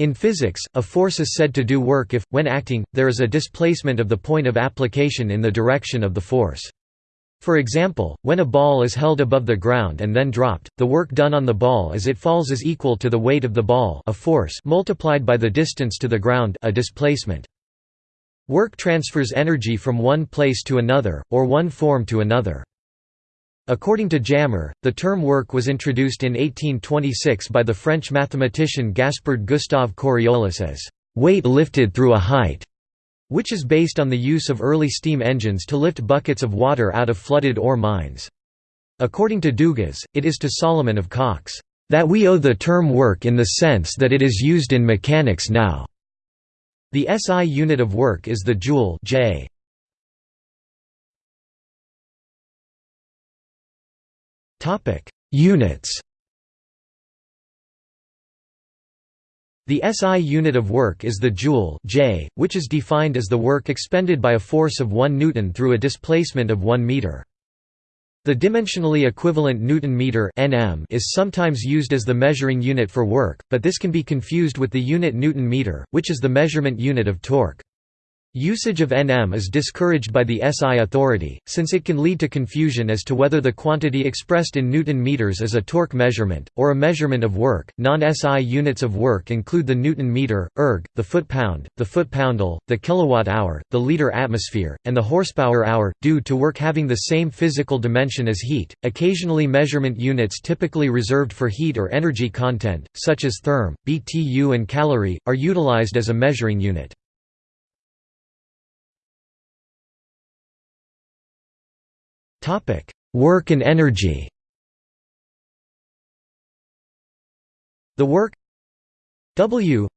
In physics, a force is said to do work if, when acting, there is a displacement of the point of application in the direction of the force. For example, when a ball is held above the ground and then dropped, the work done on the ball as it falls is equal to the weight of the ball a force multiplied by the distance to the ground a displacement. Work transfers energy from one place to another, or one form to another. According to Jammer, the term work was introduced in 1826 by the French mathematician Gaspard Gustave Coriolis as weight lifted through a height, which is based on the use of early steam engines to lift buckets of water out of flooded ore mines. According to Dugas, it is to Solomon of Caux, "...that we owe the term work in the sense that it is used in mechanics now." The SI unit of work is the joule J. Units The SI unit of work is the joule J, which is defined as the work expended by a force of 1 newton through a displacement of 1 meter. The dimensionally equivalent newton meter (nm) is sometimes used as the measuring unit for work, but this can be confused with the unit newton meter, which is the measurement unit of torque. Usage of Nm is discouraged by the SI authority, since it can lead to confusion as to whether the quantity expressed in Newton meters is a torque measurement, or a measurement of work. Non SI units of work include the Newton meter, erg, the foot pound, the foot poundal, the kilowatt hour, the liter atmosphere, and the horsepower hour, due to work having the same physical dimension as heat. Occasionally, measurement units typically reserved for heat or energy content, such as therm, BTU, and calorie, are utilized as a measuring unit. Topic: Work and energy. The work W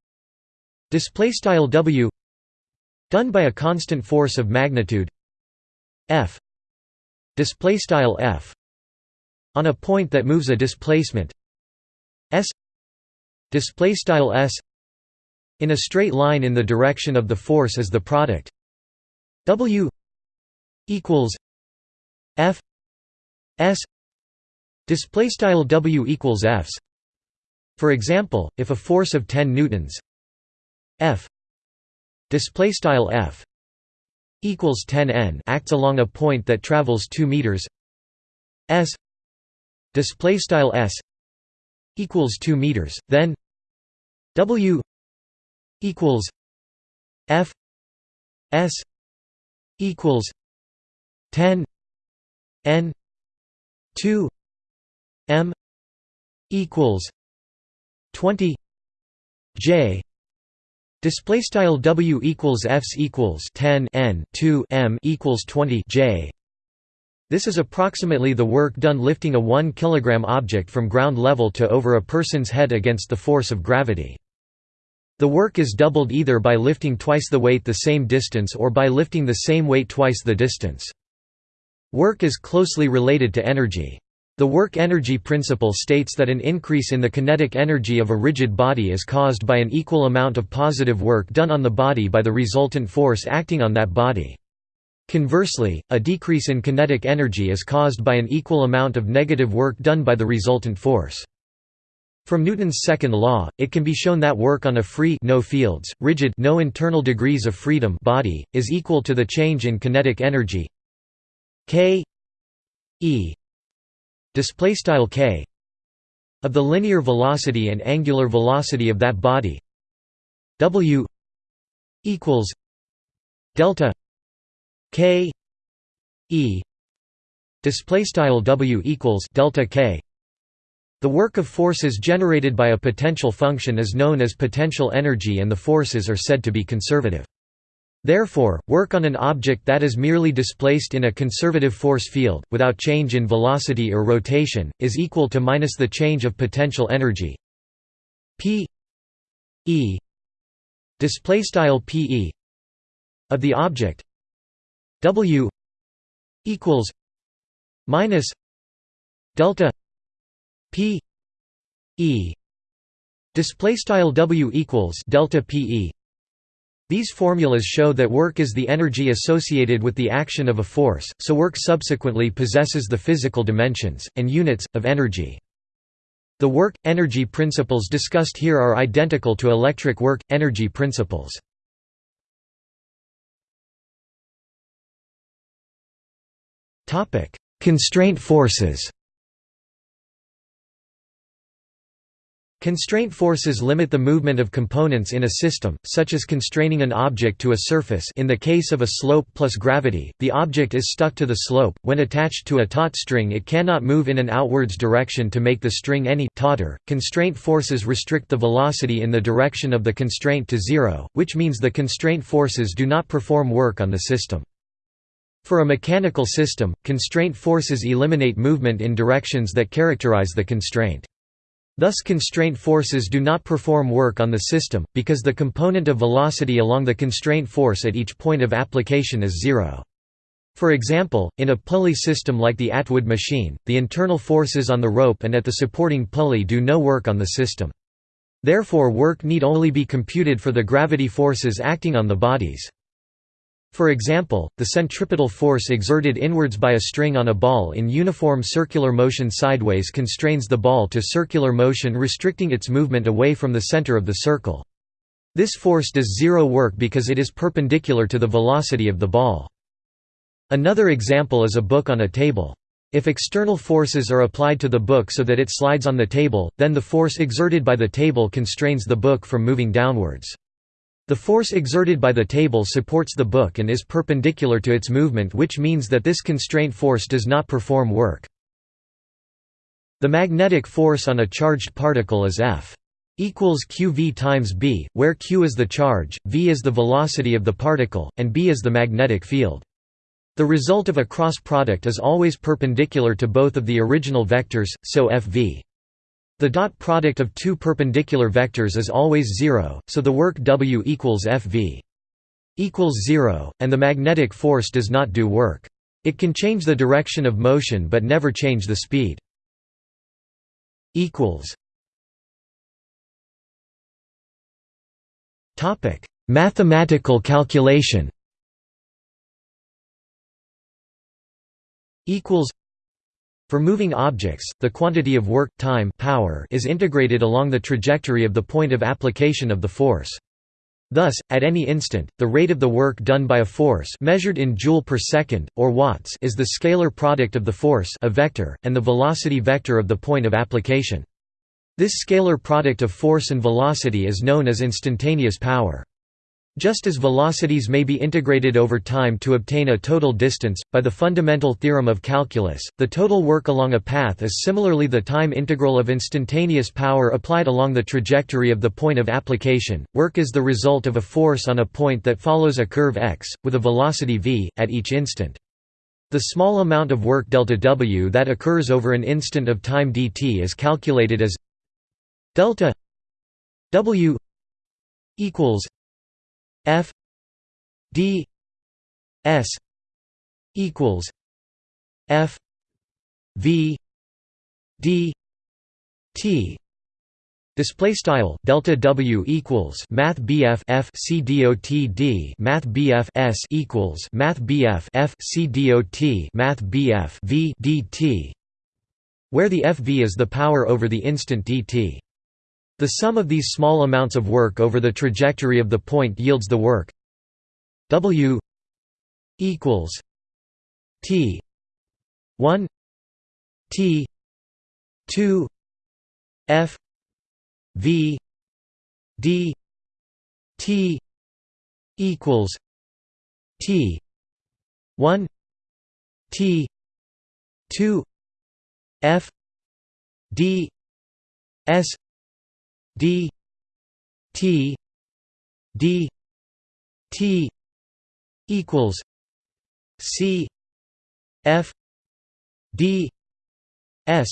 display style W done by a constant force of magnitude F display style F on a point that moves a displacement S display style S in a straight line in the direction of the force as the product W equals F S display style W equals Fs. For example if a force of 10 newtons F display style F equals 10 N acts along a point that travels 2 meters S display style S equals 2 meters then W equals F S equals 10 n 2 m equals 20 j display style w equals fs equals 10 n 2 m equals 20 j this is approximately the work done lifting a 1 kg object from ground level to over a person's head against the force of gravity. The work is doubled either by lifting twice the weight the same distance or by lifting the same weight twice the distance. Work is closely related to energy. The work-energy principle states that an increase in the kinetic energy of a rigid body is caused by an equal amount of positive work done on the body by the resultant force acting on that body. Conversely, a decrease in kinetic energy is caused by an equal amount of negative work done by the resultant force. From Newton's second law, it can be shown that work on a free no fields, rigid no internal degrees of freedom body, is equal to the change in kinetic energy k e display style k of the linear velocity and angular velocity of that body. W equals delta k e display style w equals delta k. The work of forces generated by a potential function is known as potential energy and the forces are said to be conservative Therefore, work on an object that is merely displaced in a conservative force field, without change in velocity or rotation, is equal to minus the change of potential energy. P e style pe of the object w equals minus delta p e display style w equals delta pe these formulas show that work is the energy associated with the action of a force, so work subsequently possesses the physical dimensions, and units, of energy. The work-energy principles discussed here are identical to electric work-energy principles. Constraint forces Constraint forces limit the movement of components in a system, such as constraining an object to a surface in the case of a slope plus gravity, the object is stuck to the slope, when attached to a taut string it cannot move in an outwards direction to make the string any tauter. Constraint forces restrict the velocity in the direction of the constraint to zero, which means the constraint forces do not perform work on the system. For a mechanical system, constraint forces eliminate movement in directions that characterize the constraint. Thus constraint forces do not perform work on the system, because the component of velocity along the constraint force at each point of application is zero. For example, in a pulley system like the Atwood machine, the internal forces on the rope and at the supporting pulley do no work on the system. Therefore work need only be computed for the gravity forces acting on the bodies. For example, the centripetal force exerted inwards by a string on a ball in uniform circular motion sideways constrains the ball to circular motion restricting its movement away from the center of the circle. This force does zero work because it is perpendicular to the velocity of the ball. Another example is a book on a table. If external forces are applied to the book so that it slides on the table, then the force exerted by the table constrains the book from moving downwards. The force exerted by the table supports the book and is perpendicular to its movement which means that this constraint force does not perform work. The magnetic force on a charged particle is F equals qv times b, where q is the charge, v is the velocity of the particle, and b is the magnetic field. The result of a cross product is always perpendicular to both of the original vectors, so fv the dot product of two perpendicular vectors is always zero, so the work W equals Fv equals zero, and the magnetic force does not do work. It can change the direction of motion but never change the speed. Topic: Mathematical calculation. Equals for moving objects, the quantity of work time power is integrated along the trajectory of the point of application of the force. Thus, at any instant, the rate of the work done by a force measured in joule per second, or watts is the scalar product of the force a vector, and the velocity vector of the point of application. This scalar product of force and velocity is known as instantaneous power. Just as velocities may be integrated over time to obtain a total distance, by the fundamental theorem of calculus, the total work along a path is similarly the time integral of instantaneous power applied along the trajectory of the point of application. Work is the result of a force on a point that follows a curve x, with a velocity v, at each instant. The small amount of work delta w that occurs over an instant of time dt is calculated as delta w equals F D S equals F V D T. Display style delta W equals Math BF F C dot D. Math BF S equals Math BF F C dot Math BF V DT where the FV is the power over the instant dt. The sum of these small amounts of work over the trajectory of the point yields the work W equals T 1 T 2 F V D T equals T 1 T 2 F D S d t d t equals c f d s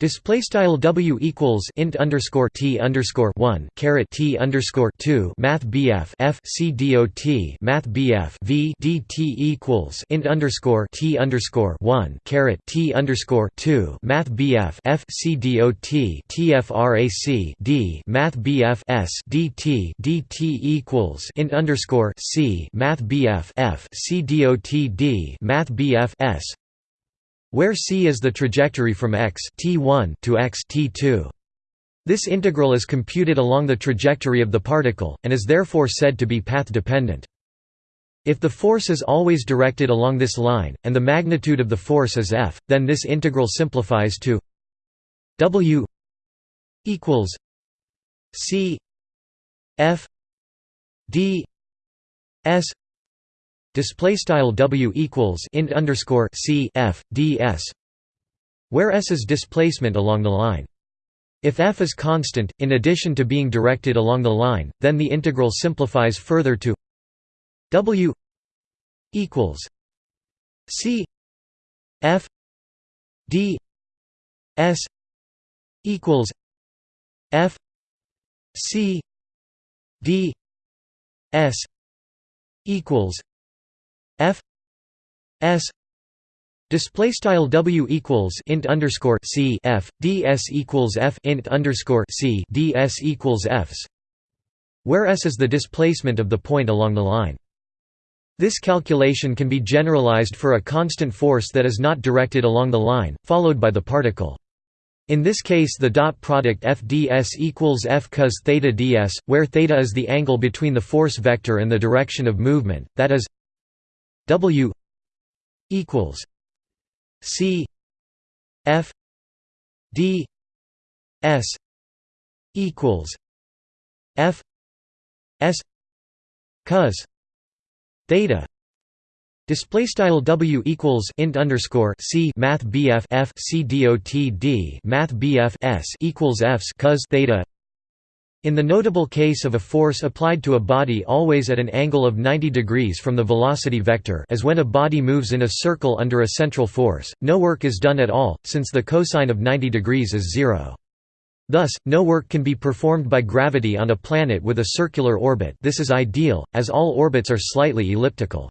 Display style W equals int underscore T underscore one caret T underscore two Math BF F C dot Math BF V D T equals int underscore T underscore one caret T underscore two Math BF F C dot TFRAC D Math BF S D T D T equals int underscore C Math BF F C dot D Math BF S where c is the trajectory from x t1 to x t2. This integral is computed along the trajectory of the particle, and is therefore said to be path-dependent. If the force is always directed along this line, and the magnitude of the force is F, then this integral simplifies to W equals C F D S display style W equals int underscore C F D S where S is displacement along the line. If f is constant, in addition to being directed along the line, then the integral simplifies further to W equals C F D S equals F C D S equals F S Display style W equals int underscore C F D S equals F int underscore C D S equals Fs, where S is the displacement of the point along the line. This calculation can be generalized for a constant force that is not directed along the line, followed by the particle. In this case the dot product f ds equals f cos theta ds, where theta is the angle between the force vector and the direction of movement, that is w equals c f d s equals f s cos theta Display style W equals int underscore C Math BF F C Math BF S equals Fs cos theta in the notable case of a force applied to a body always at an angle of 90 degrees from the velocity vector as when a body moves in a circle under a central force, no work is done at all, since the cosine of 90 degrees is zero. Thus, no work can be performed by gravity on a planet with a circular orbit this is ideal, as all orbits are slightly elliptical.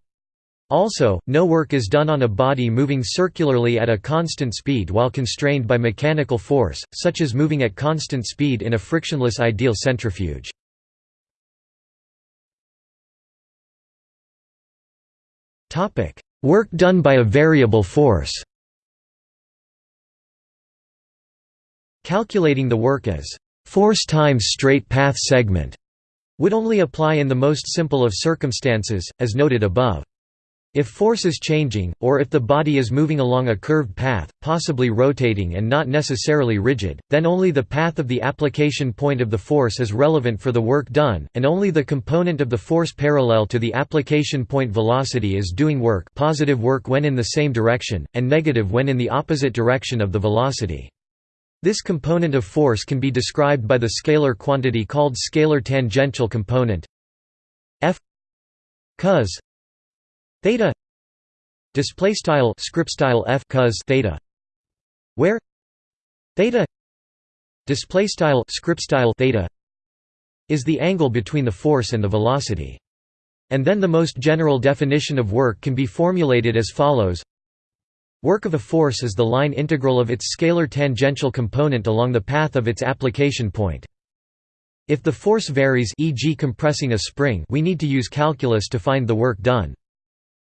Also, no work is done on a body moving circularly at a constant speed while constrained by mechanical force, such as moving at constant speed in a frictionless ideal centrifuge. Work done by a variable force Calculating the work as force times straight path segment would only apply in the most simple of circumstances, as noted above. If force is changing, or if the body is moving along a curved path, possibly rotating and not necessarily rigid, then only the path of the application point of the force is relevant for the work done, and only the component of the force parallel to the application point velocity is doing work positive work when in the same direction, and negative when in the opposite direction of the velocity. This component of force can be described by the scalar quantity called scalar tangential component f cos theta display style script style f cos theta where theta display style script style theta is the angle between the force and the velocity and then the most general definition of work can be formulated as follows Work of a force is the line integral of its scalar tangential component along the path of its application point. If the force varies e.g. compressing a spring we need to use calculus to find the work done.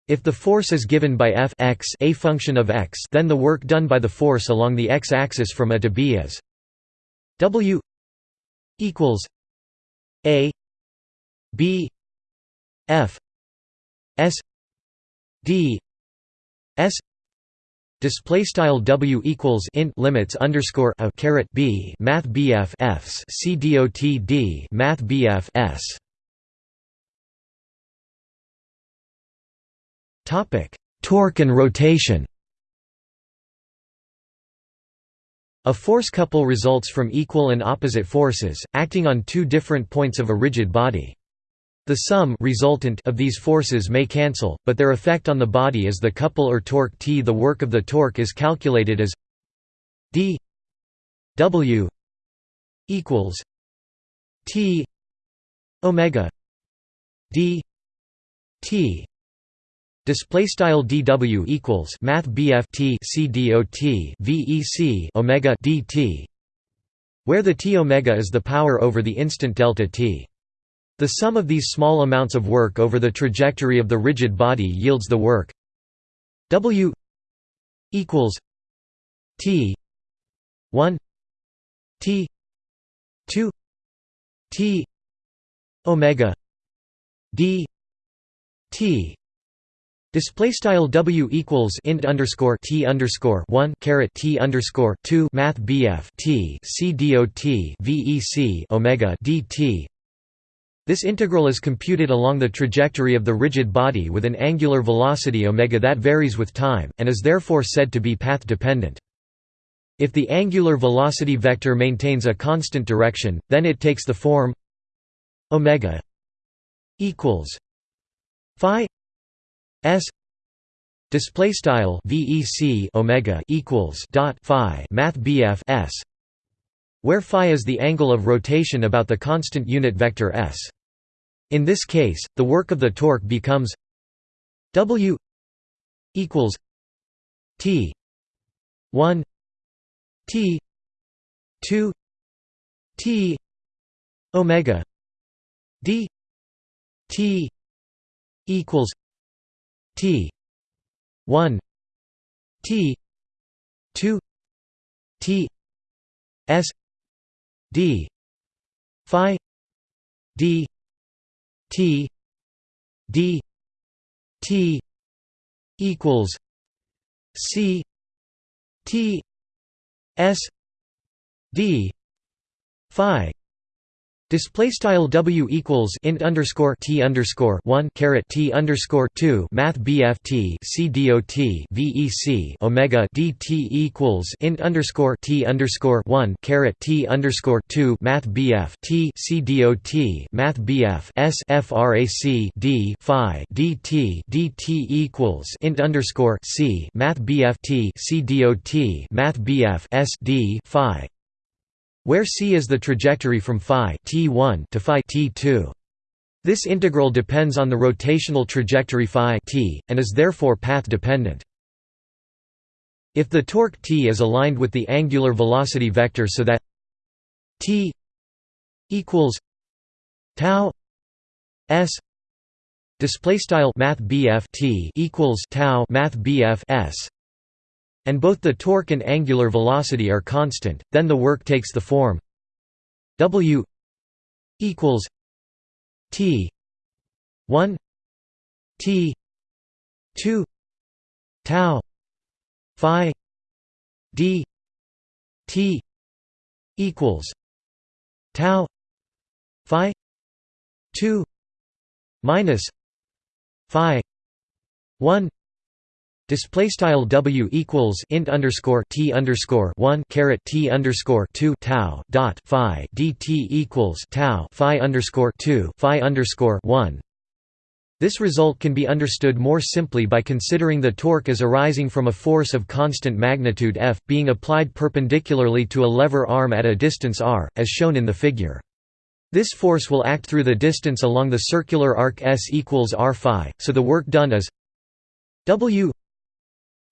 If the force is given by f x a function of x then the work done by the force along the x-axis from a to b is w equals a b f s d s Display style W equals int limits underscore a caret B Math BF Fs C dot D Math BF S Topic Torque and rotation A force couple results from equal and opposite forces, acting on two different points of a rigid body. The sum resultant of these forces may cancel, but their effect on the body is the couple or torque T. The work of the torque is calculated as d w equals T omega d T Display style dw equals math bf t c dot vec omega dt, where the t omega is the power over the instant delta t. The sum of these small amounts of work over the trajectory of the rigid body yields the work W equals t 1 t 2 t omega d t Display style W equals int underscore T underscore one caret T underscore two Math BF T C dot VEC Omega DT This integral is computed along the trajectory of the rigid body with an angular velocity omega that varies with time, and is therefore said to be path dependent. If the angular velocity vector maintains a constant direction, then it takes the form omega equals phi s display style vec omega equals dot phi math bf s where phi is the angle of rotation about the constant unit vector s. In this case the work of the torque becomes w equals t 1 T two T Omega D T equals T. one. T. two. T. S. D. Phi. D. T. D. T. equals C. T. S. D. Phi Display style W equals int underscore T underscore one T underscore two Math BF T C dot VEC Omega DT equals int underscore T underscore one caret T underscore two Math BF T C dot Math BF S FRAC D Phi DT DT equals int underscore C Math BF T C dot Math BF S D Phi where c is the trajectory from phi t1 to phi t2. This integral depends on the rotational trajectory phi t, and is therefore path-dependent. If the torque t is aligned with the angular velocity vector so that t equals tau s display style math t equals tau math s and both the torque and angular velocity are constant, then the work takes the form W equals T 1 T 2 tau phi d t equals tau phi 2 minus phi 1 Display style W equals int underscore T underscore one caret T underscore two tau dot Phi DT equals tau Phi underscore two Phi underscore one. This result can be understood more simply by considering the torque as arising from a force of constant magnitude F, being applied perpendicularly to a lever arm at a distance r, as shown in the figure. This force will act through the distance along the circular arc S equals r phi, so the work done is W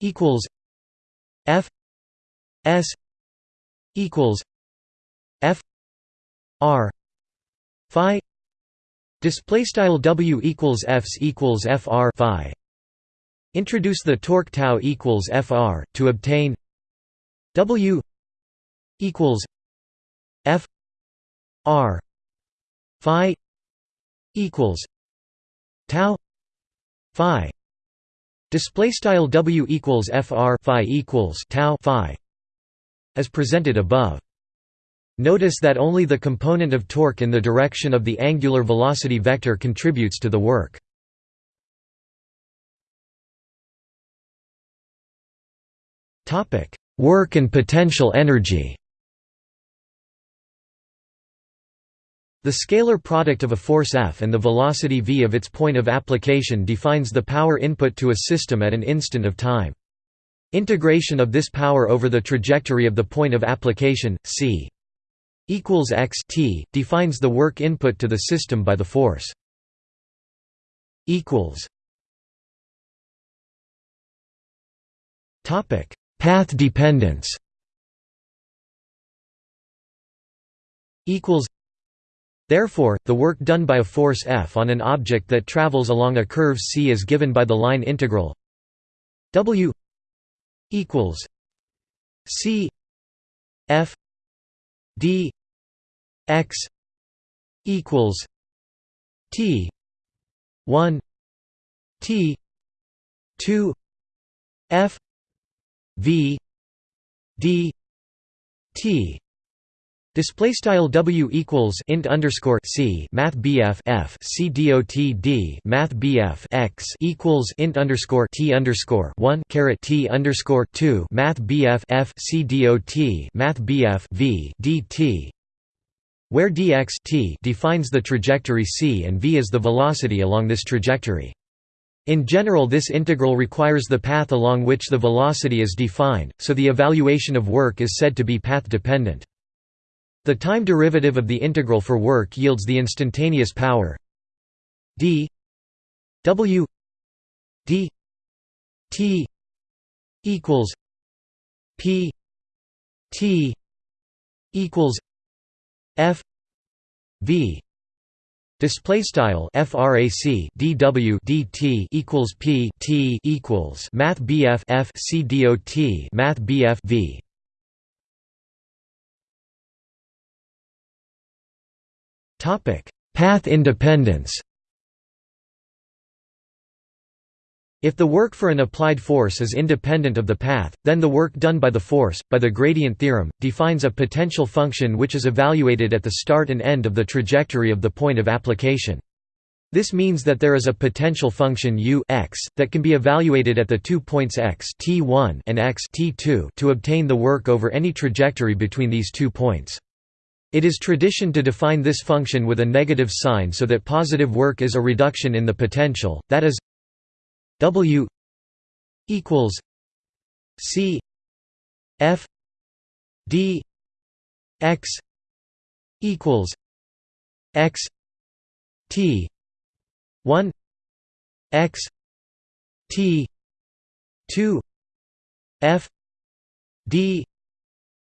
equals F S equals F R Phi display style W equals Fs equals FR Phi. Introduce the torque tau equals FR to obtain W equals F R Phi equals tau Phi Display style W equals FR phi equals tau phi as presented above. Notice that only the component of torque in the direction of the angular velocity vector contributes to the work. Work and potential energy. The scalar product of a force F and the velocity v of its point of application defines the power input to a system at an instant of time. Integration of this power over the trajectory of the point of application, c equals x t, defines the work input to the system by the force. Path dependence. Equals Therefore, the work done by a force F on an object that travels along a curve c is given by the line integral W equals C F D X equals T one T two F V D T Display style W equals int underscore C Math BF F C dot D Math BF X equals int underscore T underscore one caret T underscore two Math BF F C dot Math BF V DT where dx t defines the trajectory c and v is the velocity along this trajectory. In general this integral requires the path along which the velocity is defined, so the evaluation of work is said to be path-dependent. The time derivative of the integral for work yields the instantaneous power. D. W. D. T. equals p. T. equals f. V. Display style frac dw dt equals p t equals math bf f c dot math bf v Path independence. If the work for an applied force is independent of the path, then the work done by the force, by the gradient theorem, defines a potential function which is evaluated at the start and end of the trajectory of the point of application. This means that there is a potential function u x that can be evaluated at the two points x t1 and x t2 to obtain the work over any trajectory between these two points. It is tradition to define this function with a negative sign so that positive work is a reduction in the potential, that is W equals C F D X equals X T one X T two F D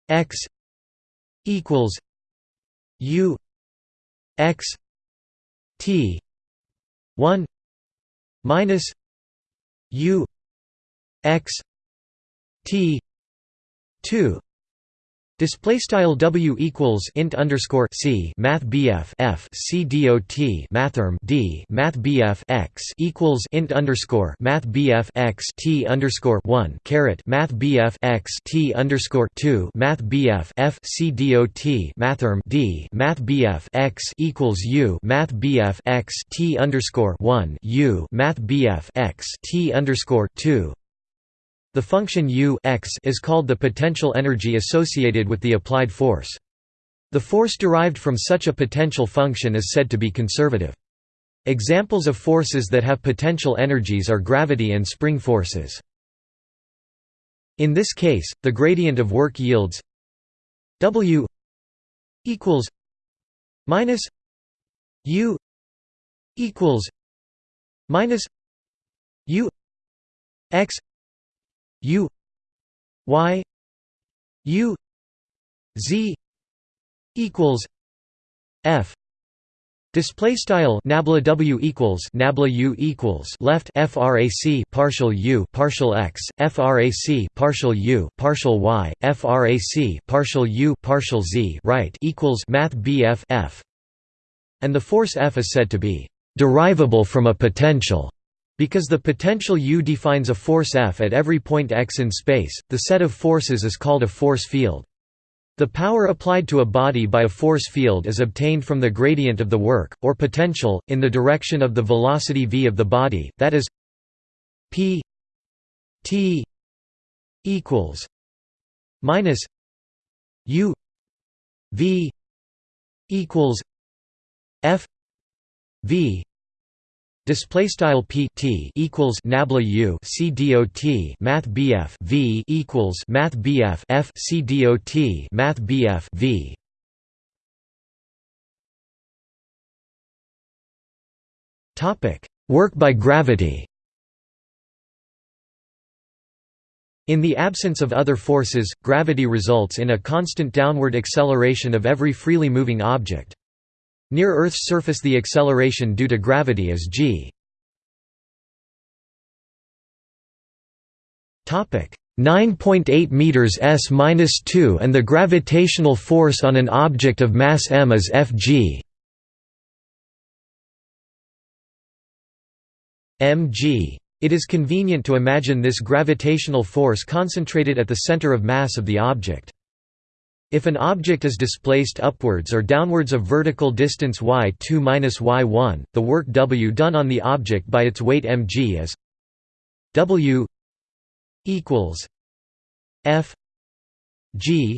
X equals U X T one minus U X T two Display style W equals int underscore C Math BF F C dot Mathrm D Math BF X equals int underscore Math BF X T underscore one caret Math BF X T underscore two Math BF F C dot Mathrm D Math BF X equals U Math BF X T underscore one U Math BF X T underscore two the function u x is called the potential energy associated with the applied force. The force derived from such a potential function is said to be conservative. Examples of forces that have potential energies are gravity and spring forces. In this case, the gradient of work yields W equals minus U equals minus U x U Y U Z equals F. Display style nabla W equals nabla U equals left frac partial U partial x frac partial U partial y frac partial U partial z right equals math BF F. And the force F is said to be derivable from a potential because the potential U defines a force F at every point x in space, the set of forces is called a force field. The power applied to a body by a force field is obtained from the gradient of the work, or potential, in the direction of the velocity v of the body, that is p t equals minus u v equals f v Display style p t equals nabla u c dot math bf v equals math bf f c dot math bf v. Topic: Work by gravity. In the absence of other forces, gravity results in a constant downward acceleration of every freely moving object. Near Earth's surface the acceleration due to gravity is g. Topic 9.8 meters s minus 2 and the gravitational force on an object of mass m is Fg mg. It is convenient to imagine this gravitational force concentrated at the center of mass of the object. If an object is displaced upwards or downwards of vertical distance y2-y1, the work W done on the object by its weight mg is W equals F G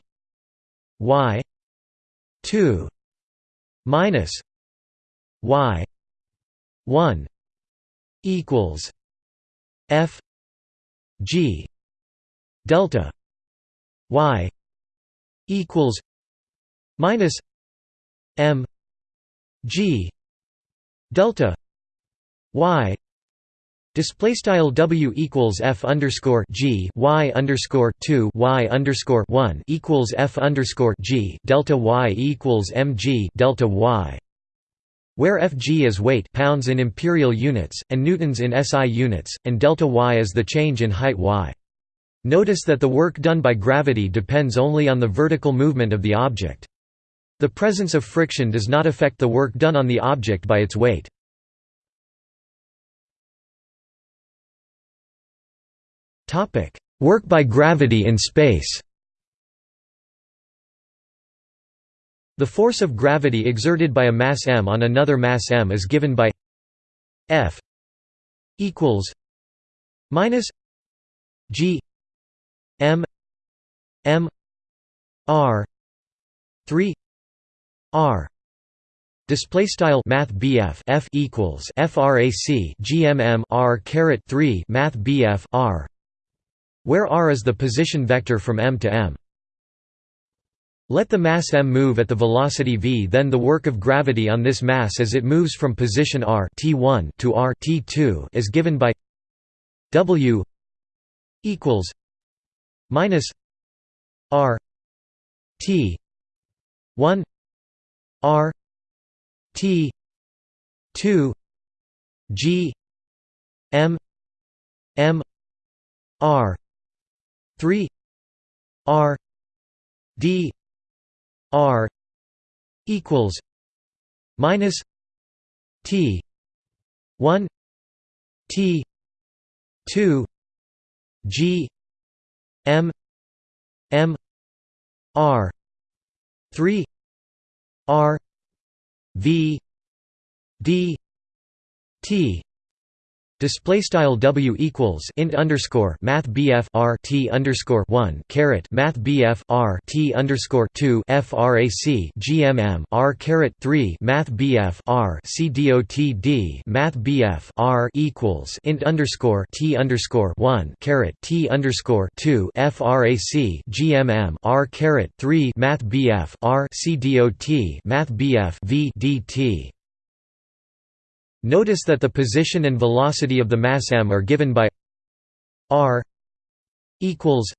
Y two minus Y one equals F G delta Y equals minus M G delta Y Display style W equals F underscore G Y underscore two Y underscore one equals F underscore G delta Y equals mg delta Y where Fg is weight pounds in imperial units, and newtons in SI units, and delta y is the change in height y. Notice that the work done by gravity depends only on the vertical movement of the object. The presence of friction does not affect the work done on the object by its weight. Work by gravity in space. The force of gravity exerted by a mass m on another mass m is given by F equals minus G M M R three R Display style Math F equals FRAC GMM R caret three Math BF R where r is the position vector from m to m. Let the mass m move at the velocity v then the work of gravity on this mass as it moves from position r t1 to r t2 is given by w equals minus r t 1 r t 2 g m m r 3 r d r equals minus t 1 t 2 g m m r 3 r v d t Display style W equals int underscore Math BF R T underscore one caret Math BF R T underscore two FRAC GMM R caret three Math BF R C DOT D Math BF R equals int underscore T underscore one caret T underscore two FRAC GMM R caret three Math BF R C DOT Math BF V Notice that the position and velocity of the mass m are given by r equals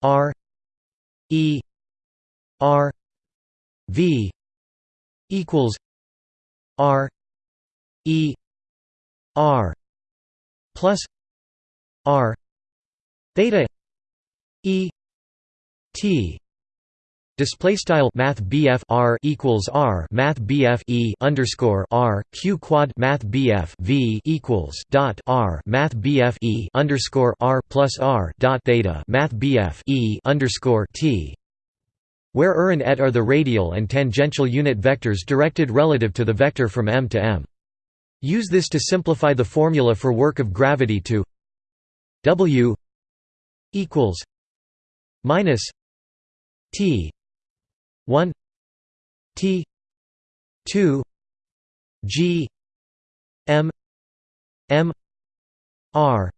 r e r v equals r e r plus r theta e t Display style Math R equals R Math E underscore R Q quad Math V equals dot R Math E underscore R plus R dot theta Math E underscore T where r and et are the radial and tangential unit vectors directed relative to the vector from m to m. Use this to simplify the formula for work of gravity to W equals minus T 1 T 2 G M M R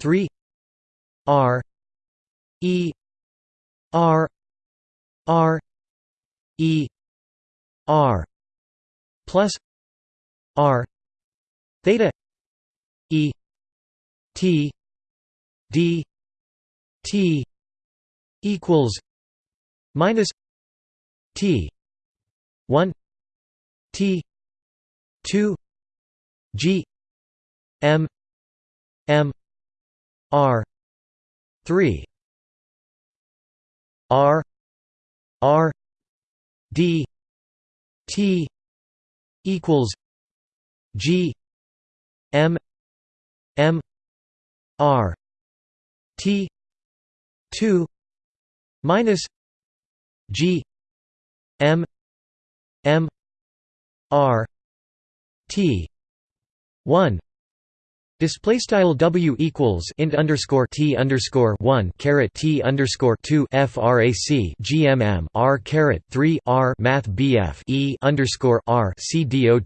3 R E R R E R plus R theta E T D T equals minus T. one. T. two. G. M. M. R. 3 r. R. D. T. equals g. M. M. R. T. 2 minus g m m r t 1 Display style W equals int underscore T underscore one caret T underscore two FRAC GMM R caret three R Math BF E underscore R C dot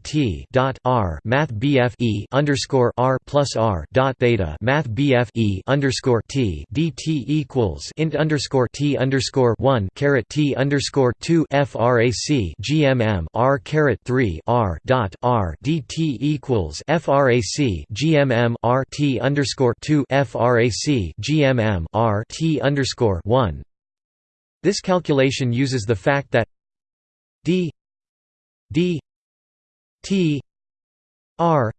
dot R Math BF E underscore R plus R dot theta Math BF E underscore T DT equals int underscore T underscore one caret T underscore two FRAC GMM R caret three R dot R DT equals FRAC GMM M R T underscore two FRAC GMM R T underscore one. This calculation uses the fact that D D T R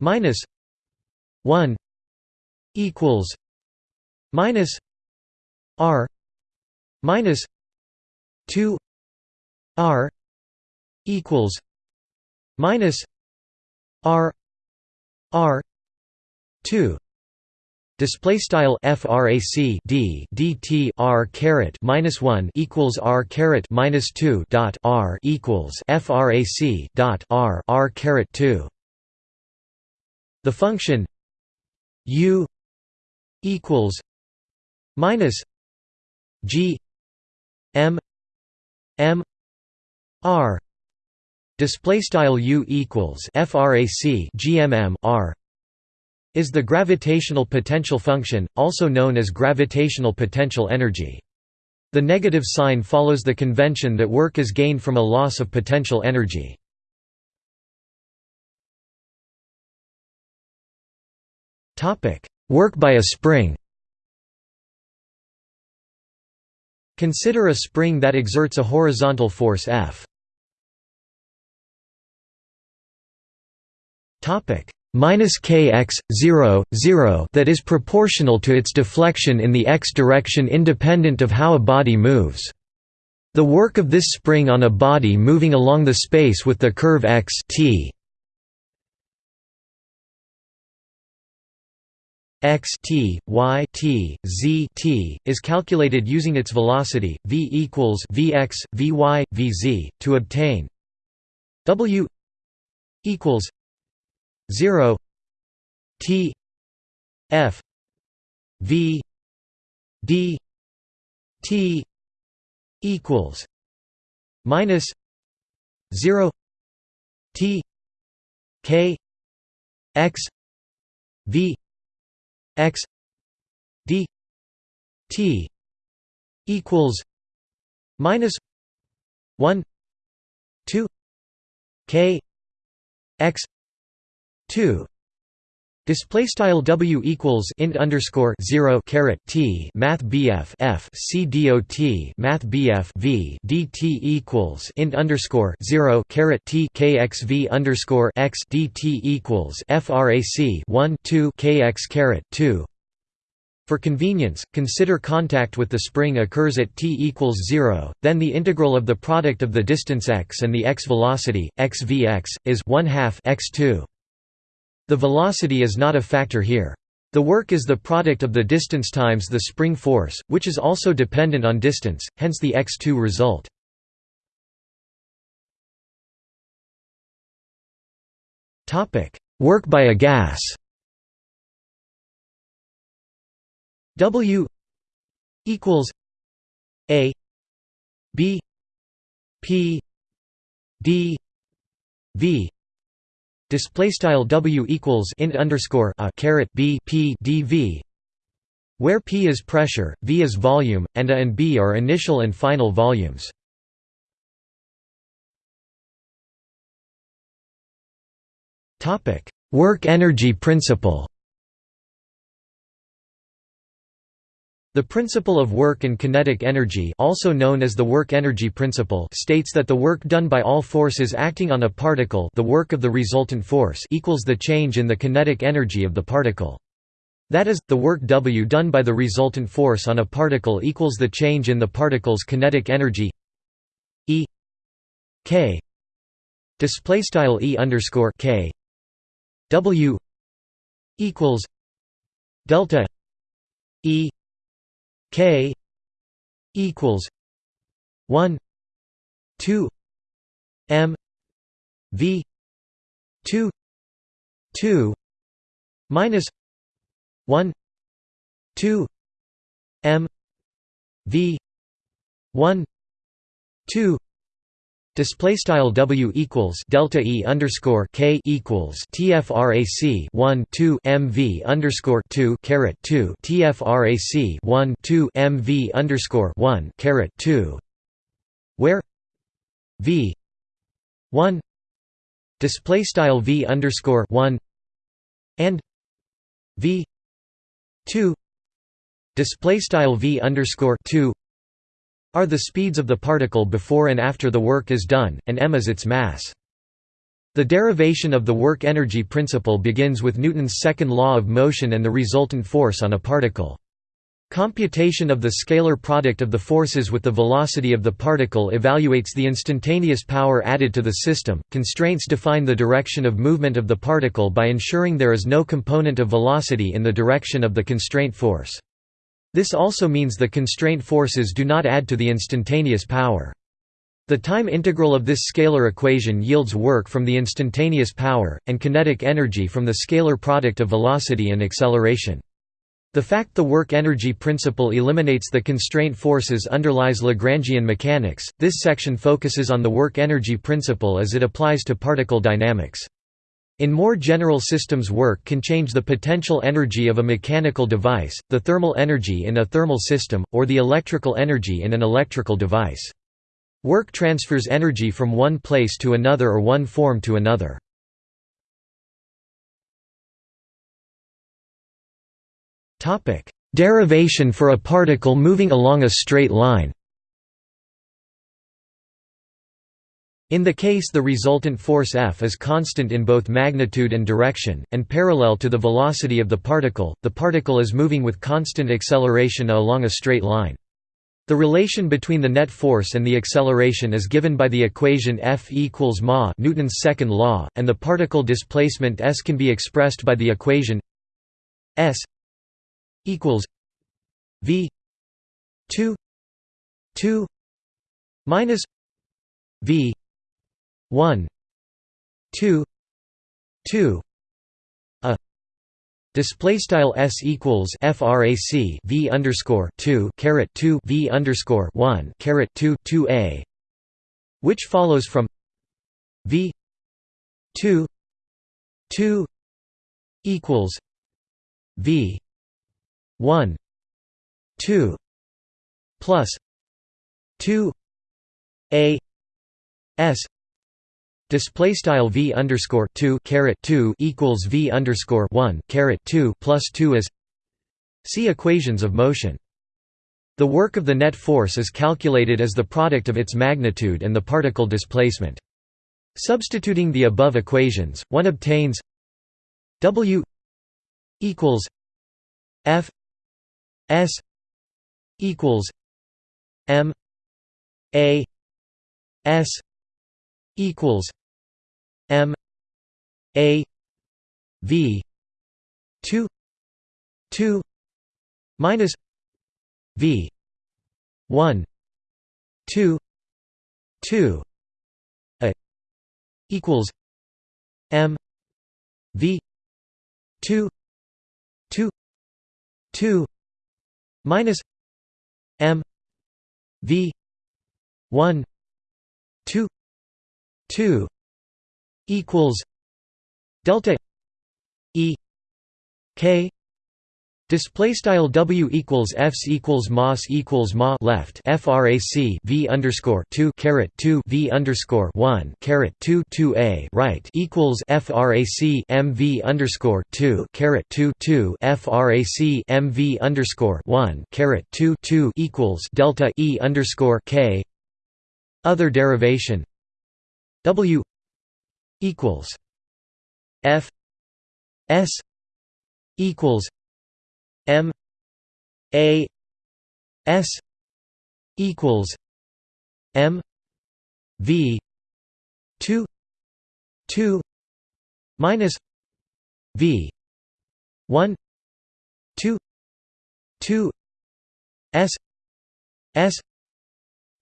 minus one equals minus R minus two R equals minus R R two. Display style frac d dt r caret minus 1 equals r caret minus 2 dot r equals frac dot r r caret 2 the function u equals minus g m m r Display style U equals frac GMM R is the gravitational potential function, also known as gravitational potential energy. The negative sign follows the convention that work is gained from a loss of potential energy. topic Work by a spring Consider a spring that exerts a horizontal force F. topic minus kx 0 0 that is proportional to its deflection in the x direction independent of how a body moves. The work of this spring on a body moving along the space with the curve x t. X t y t z t is calculated using its velocity v equals vx vy vz to obtain w equals 0 T F V D T equals minus 0 T K X V X D T equals minus 1 2 K X 2 Display style W equals int underscore zero caret T Math BF F C dot Math BF V DT equals int underscore zero caret T KXV underscore X DT equals FRAC one two KX caret two for convenience, consider contact with the spring occurs at t equals 0, then the integral of the product of the distance x and the x velocity, x v x, is 1 half x2. The velocity is not a factor here. The work is the product of the distance times the spring force, which is also dependent on distance, hence the x2 result. Work by a gas W equals A B P D V display style W equals int underscore a caret B P dV where P is pressure, V is volume, and A and B are initial and final volumes. Topic: Work energy principle. The principle of work and kinetic energy also known as the work-energy principle states that the work done by all forces acting on a particle the work of the resultant force equals the change in the kinetic energy of the particle. That is, the work W done by the resultant force on a particle equals the change in the particle's kinetic energy E K display style E underscore K W equals delta E K equals one two M V two two minus 1 2 m v 1 2 Display style W equals delta E underscore K equals TFRAC one two MV underscore two caret two TFRAC one two MV underscore one caret two where V one display style V underscore one and V 2 display style v underscore 2 are the speeds of the particle before and after the work is done, and m is its mass. The derivation of the work-energy principle begins with Newton's second law of motion and the resultant force on a particle. Computation of the scalar product of the forces with the velocity of the particle evaluates the instantaneous power added to the system. Constraints define the direction of movement of the particle by ensuring there is no component of velocity in the direction of the constraint force. This also means the constraint forces do not add to the instantaneous power. The time integral of this scalar equation yields work from the instantaneous power, and kinetic energy from the scalar product of velocity and acceleration. The fact the work-energy principle eliminates the constraint forces underlies Lagrangian mechanics. This section focuses on the work-energy principle as it applies to particle dynamics. In more general systems work can change the potential energy of a mechanical device, the thermal energy in a thermal system, or the electrical energy in an electrical device. Work transfers energy from one place to another or one form to another. Derivation for a particle moving along a straight line. In the case the resultant force F is constant in both magnitude and direction, and parallel to the velocity of the particle, the particle is moving with constant acceleration along a straight line. The relation between the net force and the acceleration is given by the equation F equals ma Newton's second law, and the particle displacement s can be expressed by the equation s equals V two two minus V one two two a Display style s equals frac v underscore two caret two v underscore one caret two two a, which follows from v two two equals v 1 2 plus 2 a s Display style v underscore two caret two equals v underscore one caret two plus two as See equations of motion. The work of the net force is calculated as the product of its magnitude and the particle displacement. Substituting the above equations, one obtains W equals F S equals M A S equals M A V two two minus V one two two A equals M V two two two minus m v 1 2 2 equals delta e k Display style W equals Fs equals Mas equals Ma left FRAC V underscore two caret two V underscore one caret two two A right equals FRAC MV underscore two caret two two FRAC MV underscore one caret two two equals Delta E underscore K. Other derivation W equals F S equals A S equals M V two two minus V one two two S S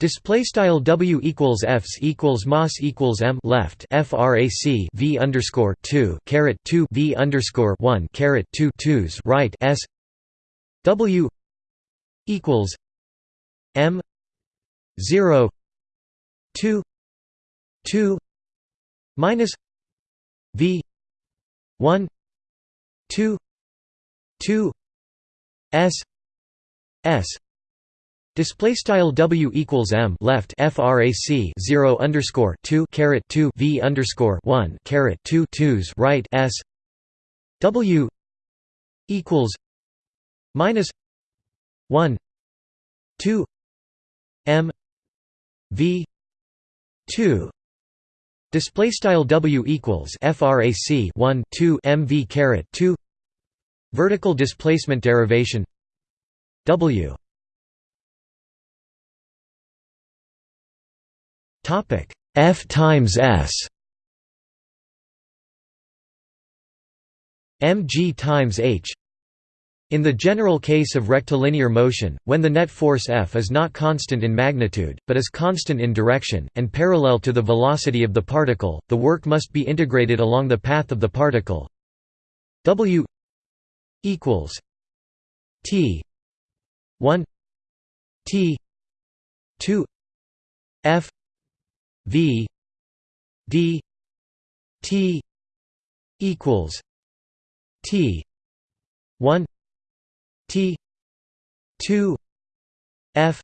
Display style W equals Fs equals Mas equals M left frac V underscore two caret two V underscore one caret two twos right S. W equals M zero two two minus V one two two S S Display style W equals M left frac 0 underscore 2 caret 2 V underscore 1 caret 2 twos right S. W equals minus 1 2 M V 2 Display style W equals frac 1 2 MV caret 2 Vertical displacement derivation. W Topic. F times S. Mg times h. In the general case of rectilinear motion, when the net force F is not constant in magnitude, but is constant in direction, and parallel to the velocity of the particle, the work must be integrated along the path of the particle. W equals T 1 T 2 F V D T equals T one T two F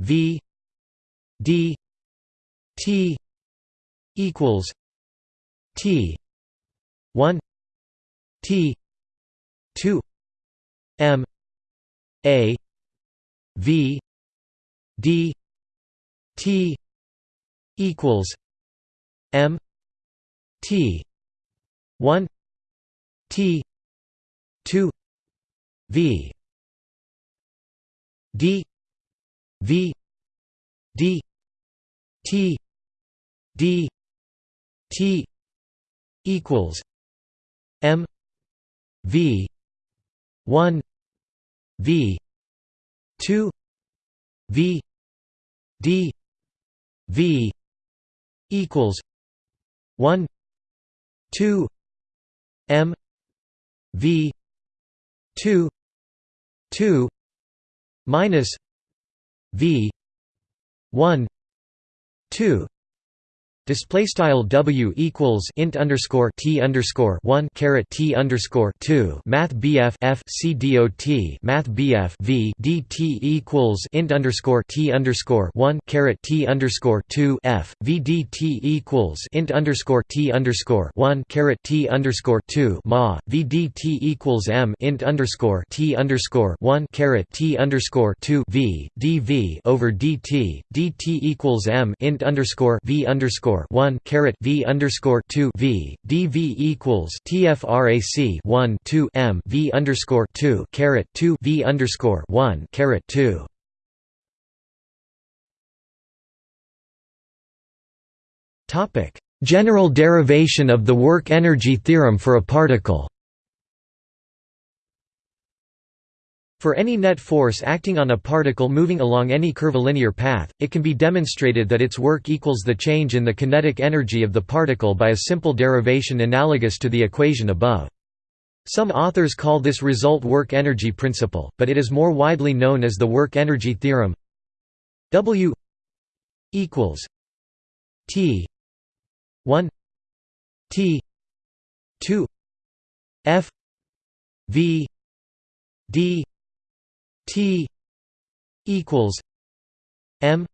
V D T equals T one T two M A V D T equals M T one T two V D V D T D T equals M V one V two V D V equals one two M V two two minus V one two Display style W equals int underscore T underscore one caret T underscore two. Math BF F C dot Math BF V DT equals int underscore T underscore one caret T underscore two F. V DT equals int underscore T underscore one caret T underscore two. Ma. V DT equals M int underscore T underscore one caret T underscore two. V DV over DT DT equals M int underscore V underscore underscore one caret V underscore two V DV equals TFRAC one two M V underscore two caret two V underscore one caret two. Topic General derivation of the work energy theorem for a particle For any net force acting on a particle moving along any curvilinear path, it can be demonstrated that its work equals the change in the kinetic energy of the particle by a simple derivation analogous to the equation above. Some authors call this result work-energy principle, but it is more widely known as the work-energy theorem W equals T 1 T 2 F V D T equals M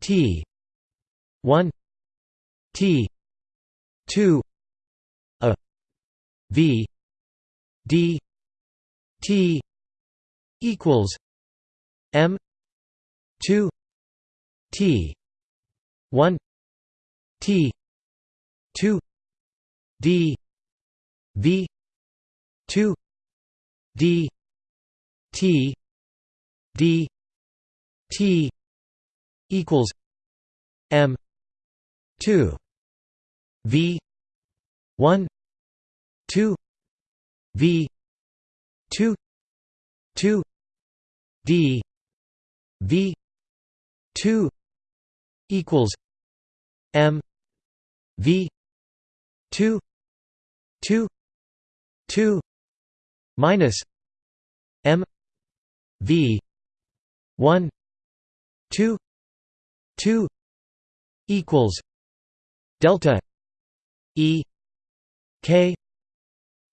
T one T two a V D T equals M two T one T two D V two D T D T equals M two V one two V two two D V two equals M V two two two minus M V one two two equals delta E K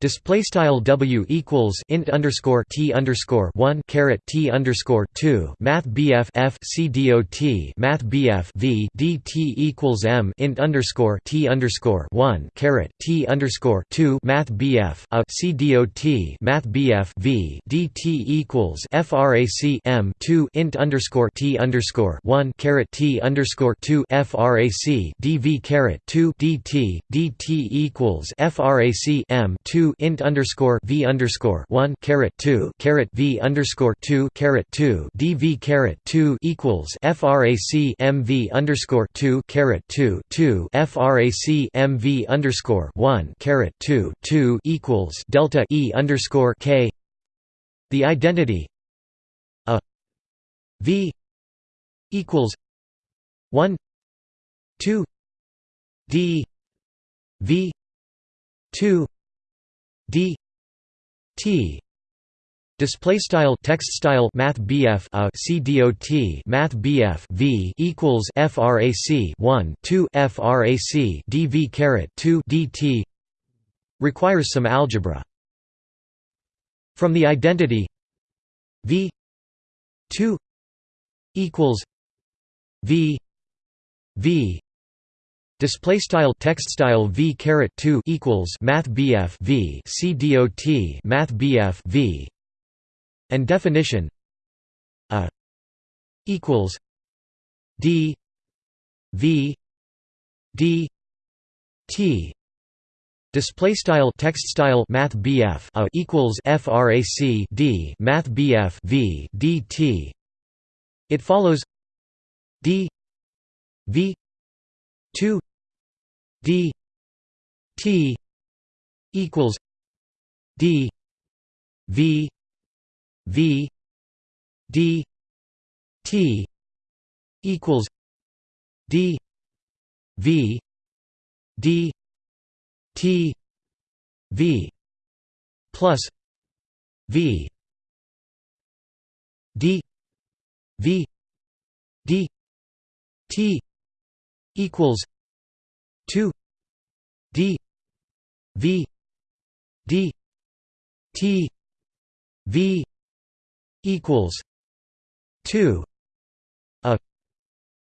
Display style W equals int underscore T underscore one caret T underscore two. Math BF f c F C D O T. Math BF V D T equals M int underscore T underscore one caret T underscore two. Math BF c uh, a C D O T. Math BF V D T equals FRAC M two int underscore T underscore one caret T underscore two. FRAC DV caret two DT DT equals FRAC M two int underscore v underscore one caret two caret v underscore two caret two dv caret two equals frac mv underscore two caret two two frac mv underscore one caret two two equals delta e underscore k. The identity a v equals one two d v two d t display style text style math BF a C math BF V equals frac 1 2 frac dv caret 2 dt requires some algebra. From the identity V 2 equals V V Display style text style v caret two equals math bf v c dot math bf v, and definition a equals d v d t Display style text style math BF a equals frac d math BF v dt. It follows d v two d t equals d v v d t equals d v d t v plus v d v d t equals two D V D T V equals two a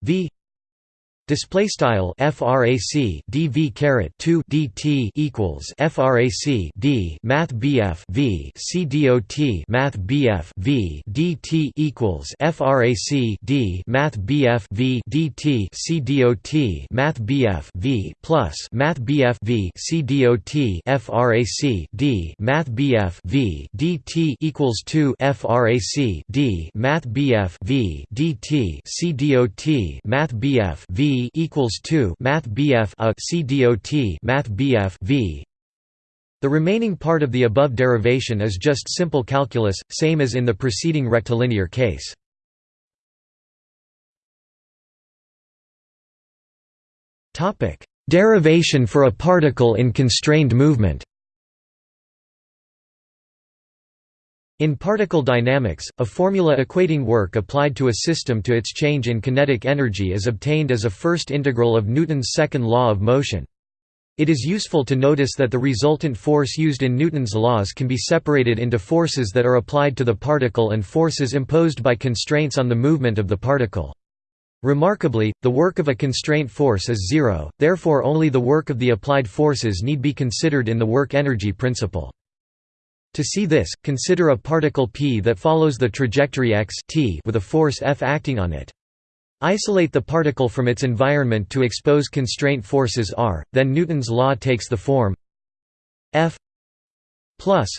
V Display style frac dv caret 2 dt equals frac d math bf v c dot math bf v dt equals frac d math bf v dt c dot math bf v plus math bf v c dot frac d math bf v dt equals 2 frac d math bf v dt c dot math bf v equals 2 Math BF a C dot Math BF V. The remaining part of the above derivation is just simple calculus, same as in the preceding rectilinear case. Derivation for a particle in constrained movement In particle dynamics, a formula equating work applied to a system to its change in kinetic energy is obtained as a first integral of Newton's second law of motion. It is useful to notice that the resultant force used in Newton's laws can be separated into forces that are applied to the particle and forces imposed by constraints on the movement of the particle. Remarkably, the work of a constraint force is zero, therefore only the work of the applied forces need be considered in the work-energy principle. To see this, consider a particle p that follows the trajectory x t with a force F acting on it. Isolate the particle from its environment to expose constraint forces R, then Newton's law takes the form F plus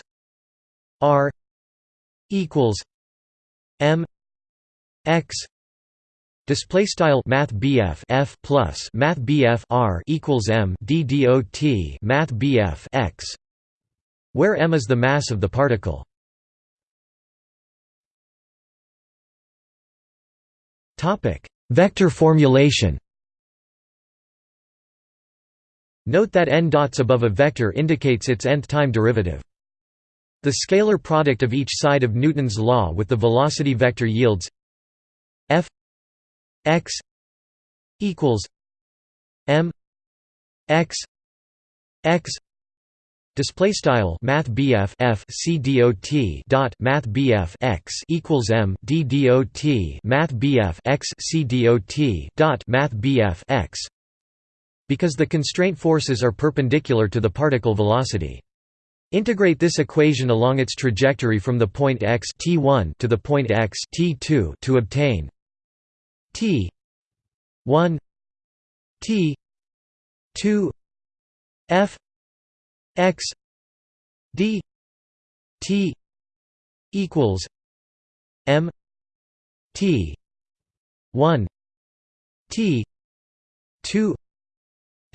R equals m x display style math BF F plus math BF R equals M D dot math BF X where m is the mass of the particle? Vector formulation. Note that n dots above a vector indicates its nth time derivative. The scalar product of each side of Newton's law with the velocity vector yields f x equals m x x display style math BF F C dot dot math BF X equals M D dot math BF X C dot dot math BF X because the constraint forces are perpendicular to the particle velocity. Integrate this equation along its trajectory from the point x t1 to the point x t2 to obtain t 1 t 2 f x d t equals m t 1 t 2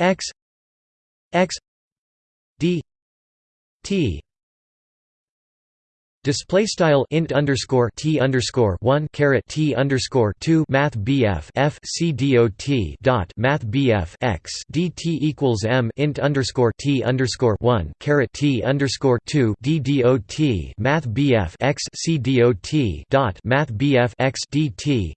x x d t Display style int underscore t underscore one caret t underscore two math BF F C dot dot math BF x dt equals m int underscore t underscore one caret t underscore two d dot math BF x C dot math BF x dt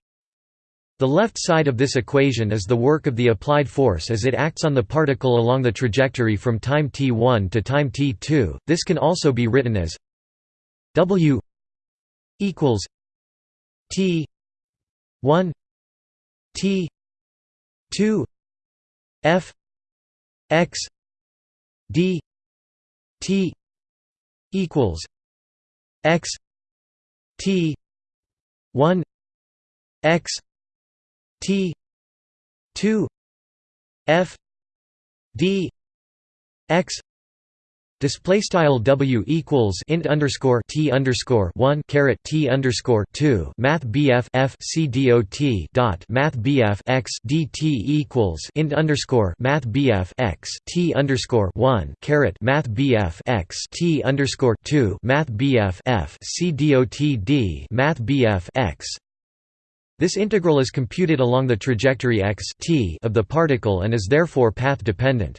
the left side of this equation is the work of the applied force as it acts on the particle along the trajectory from time t1 to time t2. This can also be written as W equals T 1 T 2 F X D T equals X T 1 X T two F D X Display style W equals int underscore T underscore one caret T underscore two. Math BF F C dot dot. Math BF X DT equals int underscore Math BF X T underscore one caret Math BF X T underscore two. Math BF F C dot D. Math BF X. This integral is computed along the trajectory x t of the particle and is therefore path-dependent.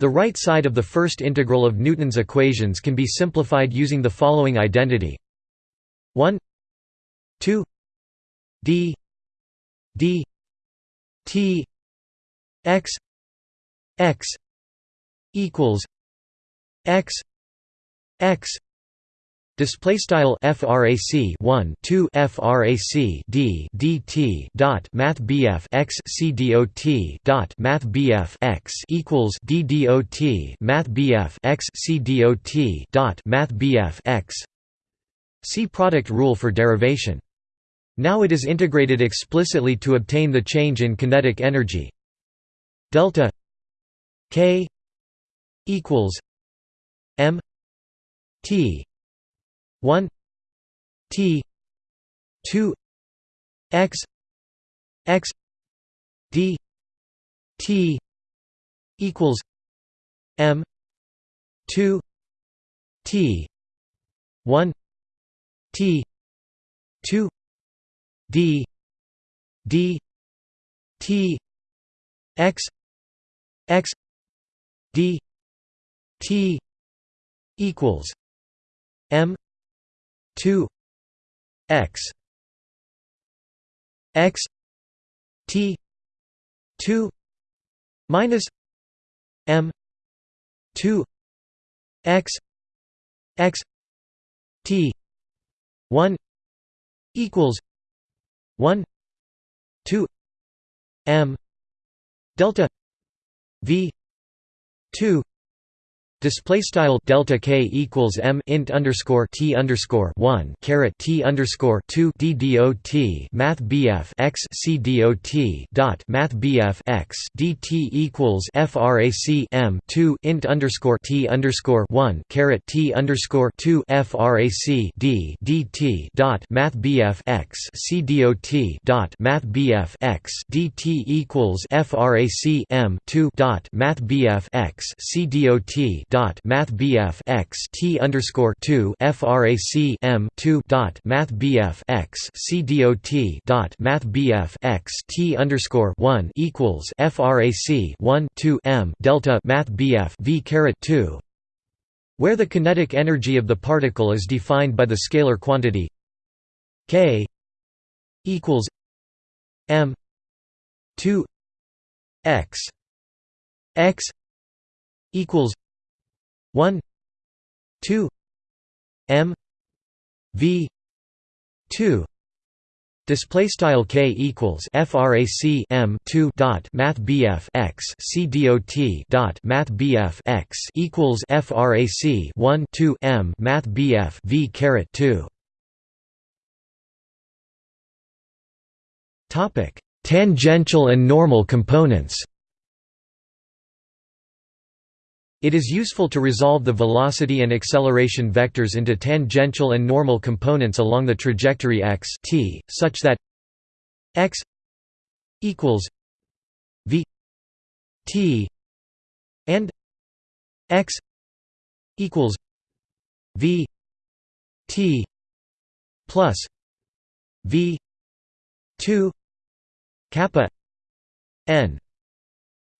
The right side of the first integral of Newton's equations can be simplified using the following identity. 1 2 d d t x x equals x x Display style frac 1 2 frac d dt dot math bf x c dot dot math bf x equals d dot math bf x c dot dot math bf x. See product rule for derivation. Now it is integrated explicitly to obtain the change in kinetic energy delta k equals m t 1 t 2 x x d t equals m 2 t 1 t 2 d d t x x d t equals m 2 x x t 2 minus m 2 x x t 1 equals 1 2 m delta v 2 Display style delta k equals m int underscore t underscore one caret t underscore two d dot math bf x c dot dot math bf x equals frac m two int underscore t underscore one caret t underscore two frac d dt dot math bf x c dot dot math bf x equals frac m two dot math bf x c dot math bf x t underscore two frac m two dot math bf x c dot dot math bf x t underscore one equals frac one two m delta math bf v caret two where the kinetic energy of the particle is defined by the scalar quantity k equals m 2 x x equals 1 2 m v 2 Display style k equals frac m 2 dot math bf x c dot dot math bf x equals frac 1 2 m math bf v caret 2. Topic: Tangential and normal components. It is useful to resolve the velocity and acceleration vectors into tangential and normal components along the trajectory x t, such that x equals v t and x equals v t plus v 2 kappa n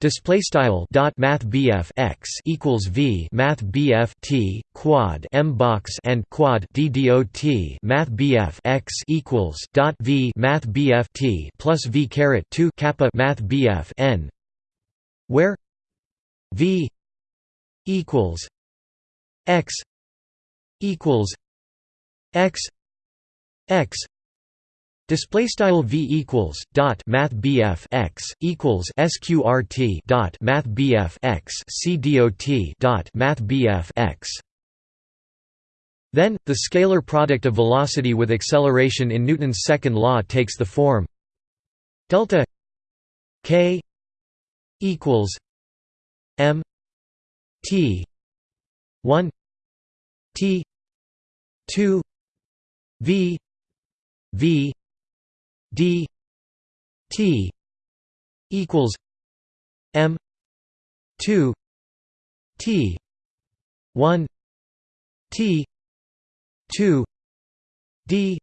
Display style dot math BF x equals V math BF T quad M box and quad D dot math BF x equals dot V math BF T plus V caret two kappa math BF N where V equals x equals x x Display style v equals dot math bf x equals sqrt dot math bf x c dot dot math bf x. Then the scalar product of velocity with acceleration in Newton's second law takes the form delta k equals m t 1 t 2 v v d t equals m 2 t 1 t 2 d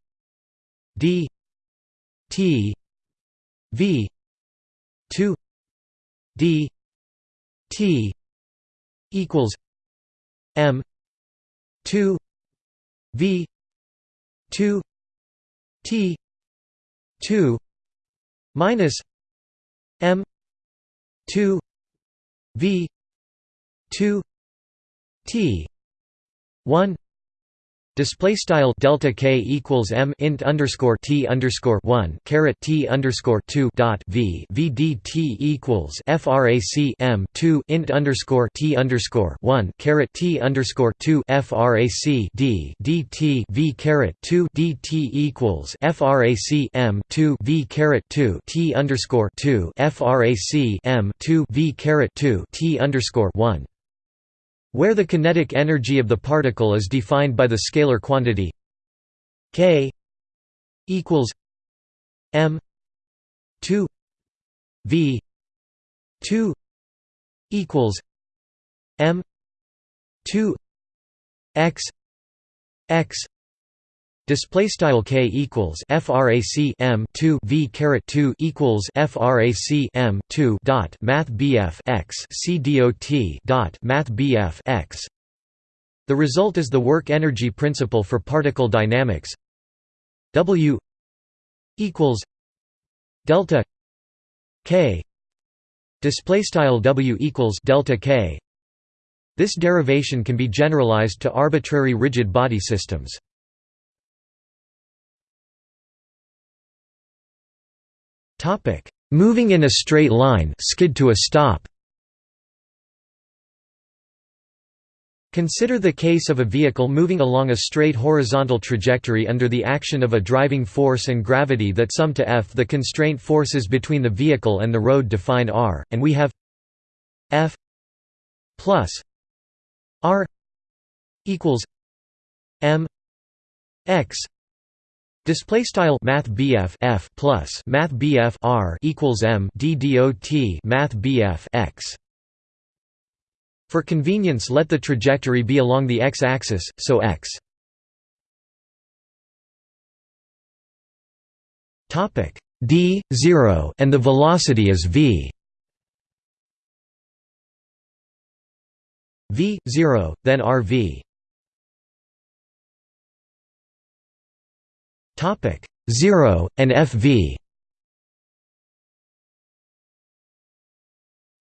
d t v 2 d t equals m 2 v 2 t 2 minus m 2 v 2 t 1 Display style delta k equals m int underscore t underscore one caret t underscore two dot v v d t equals frac m two int underscore t underscore one caret t underscore two frac d dt v caret two dt equals frac m two v caret two t underscore two frac m two v caret two t underscore one where the kinetic energy of the particle is defined by the scalar quantity k equals m 2 v 2 equals m 2 x x Display style k equals frac m 2 v caret 2 equals frac m 2 dot math bf x c dot dot math bf x. The result is the work-energy principle for particle dynamics. W equals delta k. Display style W equals delta k. This derivation can be generalized to arbitrary rigid body systems. Topic: Moving in a straight line, skid to a stop. Consider the case of a vehicle moving along a straight horizontal trajectory under the action of a driving force and gravity that sum to F. The constraint forces between the vehicle and the road define R, and we have F plus R equals M X Display style Math F plus Math R equals M D dot Math X. For convenience let the trajectory be along the x-axis, so x. D 0 and the velocity is v. V 0 then rv topic 0 and fv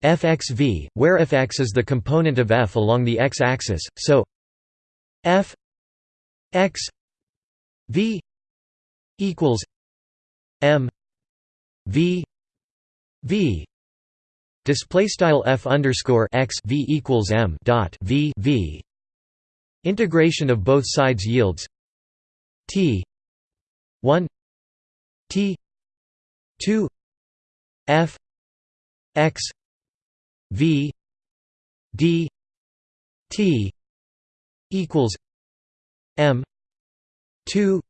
fxv, where fx is the component of f along the x-axis, so f x v equals m v v. Display style f underscore x v equals m dot v v. Integration of both sides yields t 1 t 2 f x V D T equals M two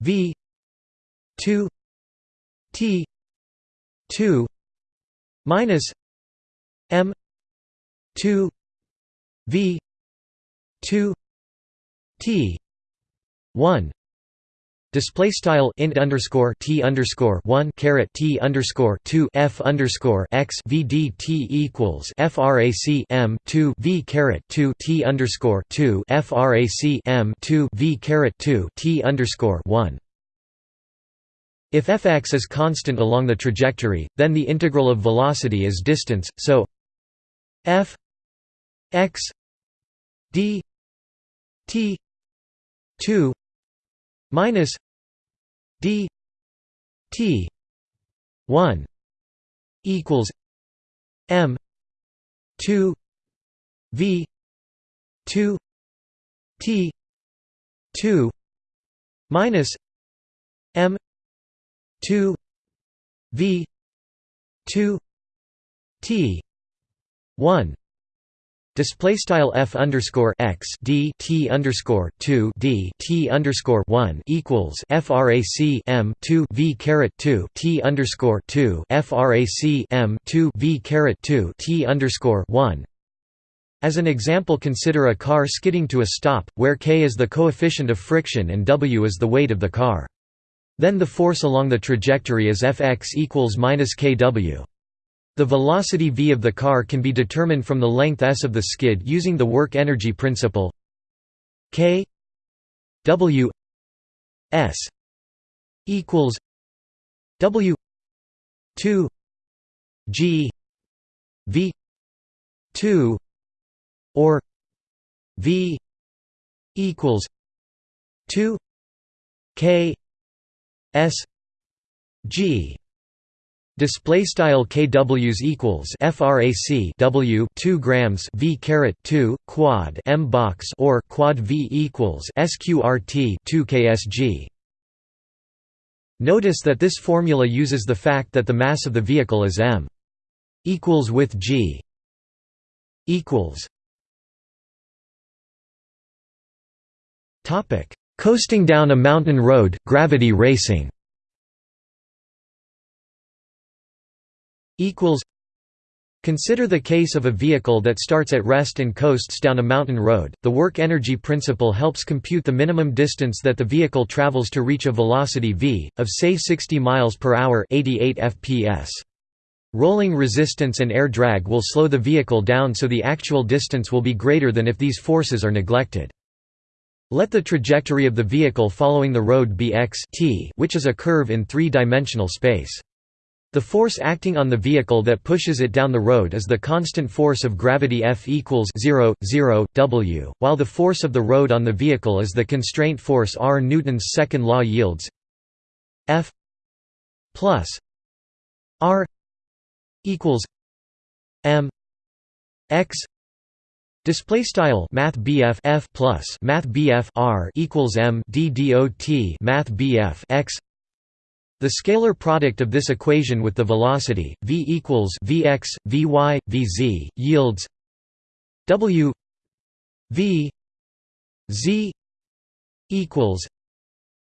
V two T two minus M two V two T one Display style int underscore t underscore one caret t underscore two f underscore x v d t equals frac m two v caret two t underscore two frac m two v caret two t underscore one. If fx is constant along the trajectory, then the integral of velocity is distance. So f x d t two minus d t 1 equals m 2 v 2 t 2 minus m 2 v 2 t 1 Display style f underscore x d t underscore two d t underscore one equals frac m two v caret two t underscore two frac m two v caret two t underscore one. As an example, consider a car skidding to a stop, where k is the coefficient of friction and w is the weight of the car. Then the force along the trajectory is fx equals minus kw. The velocity v of the car can be determined from the length s of the skid using the work-energy principle k w s equals w 2 g v 2 or v equals 2 k s g Display style kWs equals frac W 2 grams V caret 2 quad M box or quad V equals sqrt 2 ksg. Notice that this formula uses the fact that the mass of the vehicle is m equals with g equals. Topic: Coasting down a mountain road, gravity racing. Equals Consider the case of a vehicle that starts at rest and coasts down a mountain road. The work energy principle helps compute the minimum distance that the vehicle travels to reach a velocity v of say 60 miles per hour, 88 fps. Rolling resistance and air drag will slow the vehicle down so the actual distance will be greater than if these forces are neglected. Let the trajectory of the vehicle following the road be x t, which is a curve in three-dimensional space. The force acting on the vehicle that pushes it down the road is the constant force of gravity F equals 0, 0, W, while the force of the road on the vehicle is the constraint force R. Newton's second law yields F plus R equals M x Display style Math F plus Math R equals M D dot Math X the scalar product of this equation with the velocity v equals vx, vy, vz yields w v z equals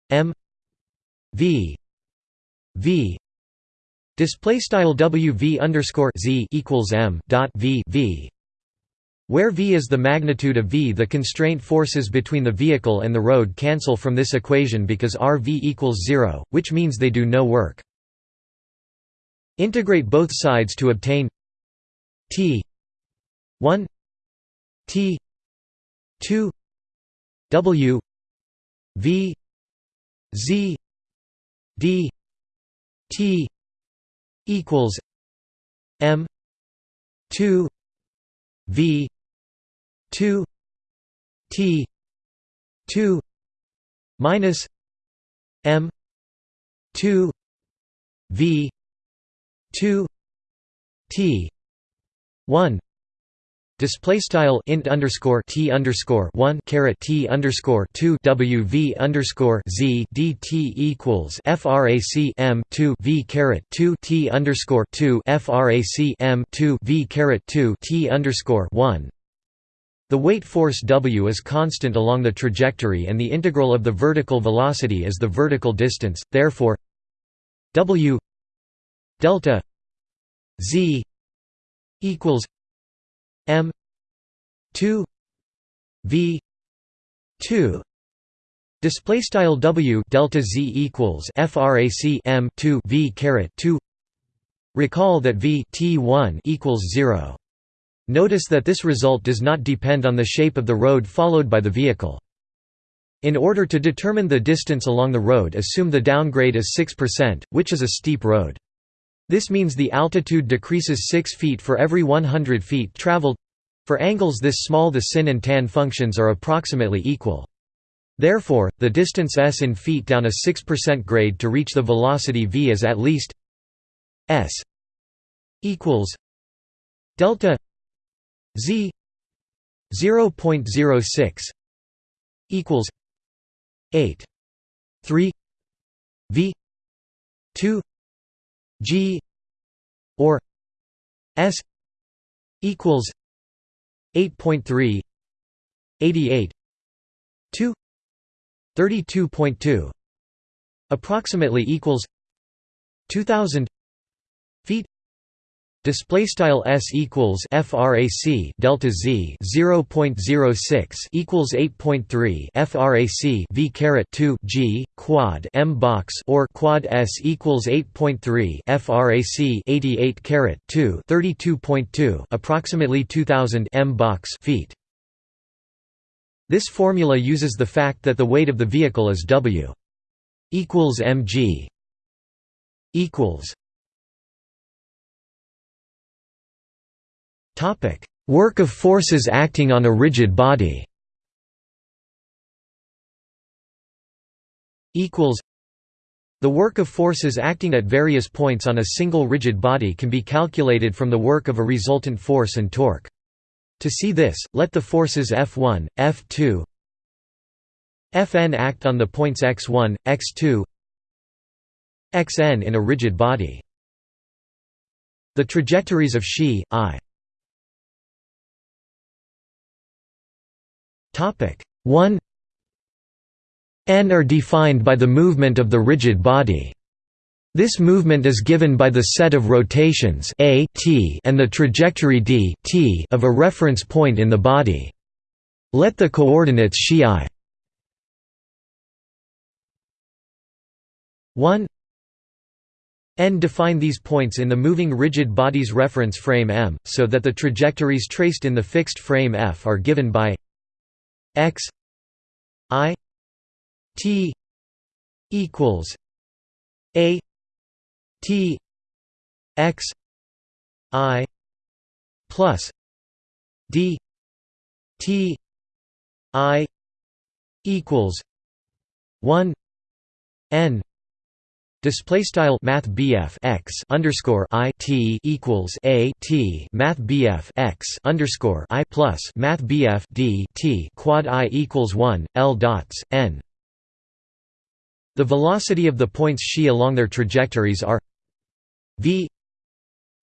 m v v. Display style w v underscore z equals m dot v v where v is the magnitude of v the constraint forces between the vehicle and the road cancel from this equation because rv equals 0, which means they do no work. Integrate both sides to obtain t 1 t 2 w v z d t equals m 2 v 2 t 2 minus m 2 v 2 t 1 Display style int underscore t underscore one caret t underscore two w v underscore z d t equals frac m two v caret two t underscore two frac m two v caret two t underscore one the weight force W is constant along the trajectory and the integral of the vertical velocity is the vertical distance, therefore W delta Z equals M 2 V 2 Display style W delta Z equals frac M 2 V caret 2 Recall that V T1 equals 0 Notice that this result does not depend on the shape of the road followed by the vehicle. In order to determine the distance along the road assume the downgrade is 6%, which is a steep road. This means the altitude decreases 6 feet for every 100 feet traveled. For angles this small the sin and tan functions are approximately equal. Therefore, the distance s in feet down a 6% grade to reach the velocity v is at least s equals delta Z 0.06 equals 8 3 V 2 G or S equals 8.3 88 2 32.2 approximately equals 2000 feet Display style s equals frac delta z 0.06 equals 8.3 frac v caret 2 g quad m box or quad s equals 8.3 frac 88 caret 2 32.2 approximately 2000 m box feet. This formula uses the fact that the weight of the vehicle is w equals mg equals Work of forces acting on a rigid body equals The work of forces acting at various points on a single rigid body can be calculated from the work of a resultant force and torque. To see this, let the forces F1, F2 Fn act on the points x1, x2 xn in a rigid body. The trajectories of Xi, I 1 n are defined by the movement of the rigid body. This movement is given by the set of rotations a t and the trajectory d t of a reference point in the body. Let the coordinates xi 1 n define these points in the moving rigid body's reference frame m, so that the trajectories traced in the fixed frame f are given by x i t equals a t x i plus d t i equals 1 n Display style Math x underscore I T equals A T Math x underscore I plus Math D T quad I equals one L dots N. The velocity of the points xi along their trajectories are V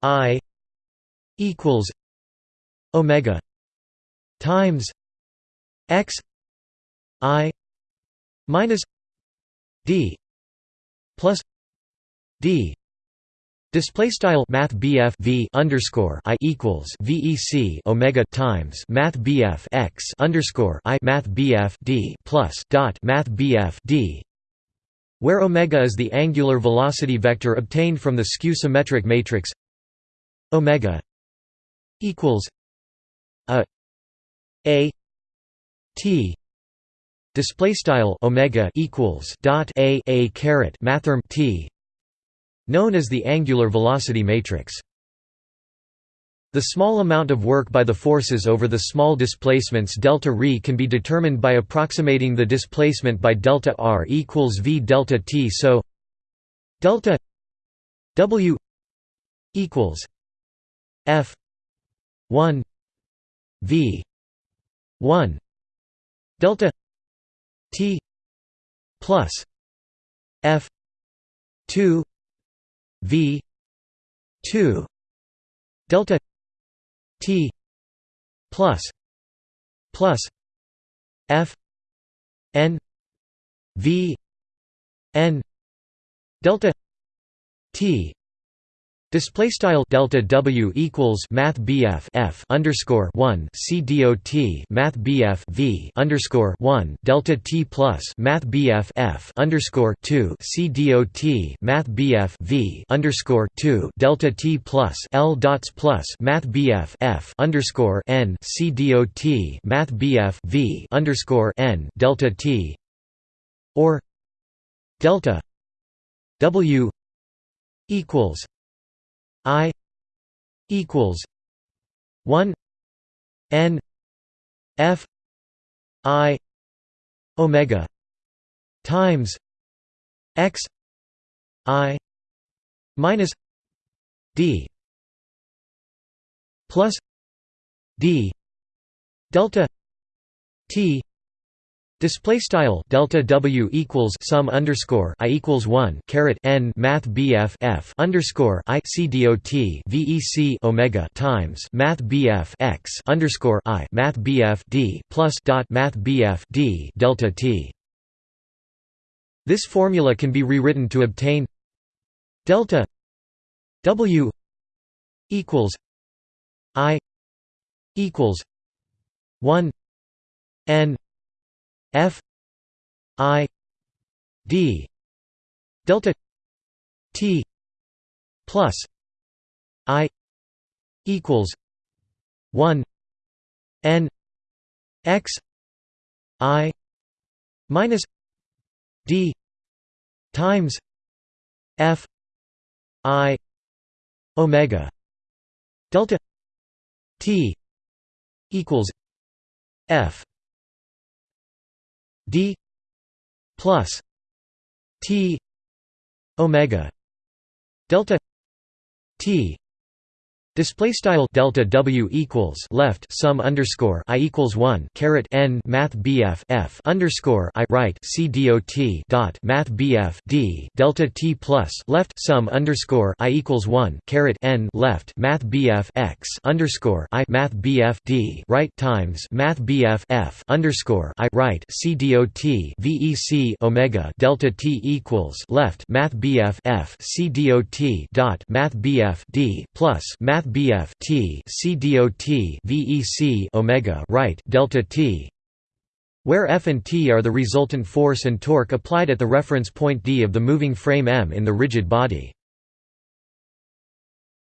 I equals Omega times X I minus D plus d display style math V underscore I equals VEC Omega times math BF X underscore I math D plus dot math D where omega is the angular velocity vector obtained from the skew symmetric matrix omega equals a a t display style omega equals dot a a caret mathrm t known as the angular velocity matrix. The small amount of work by the forces over the small displacements delta r can be determined by approximating the displacement by delta r equals v delta t so delta w equals f 1 v 1 delta T plus F two V two delta T plus plus F N V N delta T Display style delta W equals Math BF F underscore one C dot Math BF V underscore one delta T plus Math BF F underscore two C dot Math BF V underscore two delta T plus L dots plus Math BF F underscore N C dot Math BF V underscore N delta T or delta W equals I equals one N F I Omega times X I minus D plus D delta T Display style delta W equals sum underscore I equals one caret N Math BF F underscore I C dot VEC Omega times Math BF X underscore I Math BF D plus dot Math BF D delta T. This formula can be rewritten to obtain delta W equals I equals one N F I D delta T plus I equals one N X I minus D times F I Omega delta T equals F d plus t omega delta t Display style delta W equals left sum underscore I equals one caret N Math BF F underscore I right C dot dot Math BF D delta T plus left sum underscore I equals one caret N left Math BF X underscore I Math BF D right times Math BF F underscore I right C dot VEC Omega delta T equals left Math BF F C dot dot Math BF D plus Math BF T C VEC omega right delta T where F and T are the resultant force and torque applied at the reference point D of the moving frame M in the rigid body.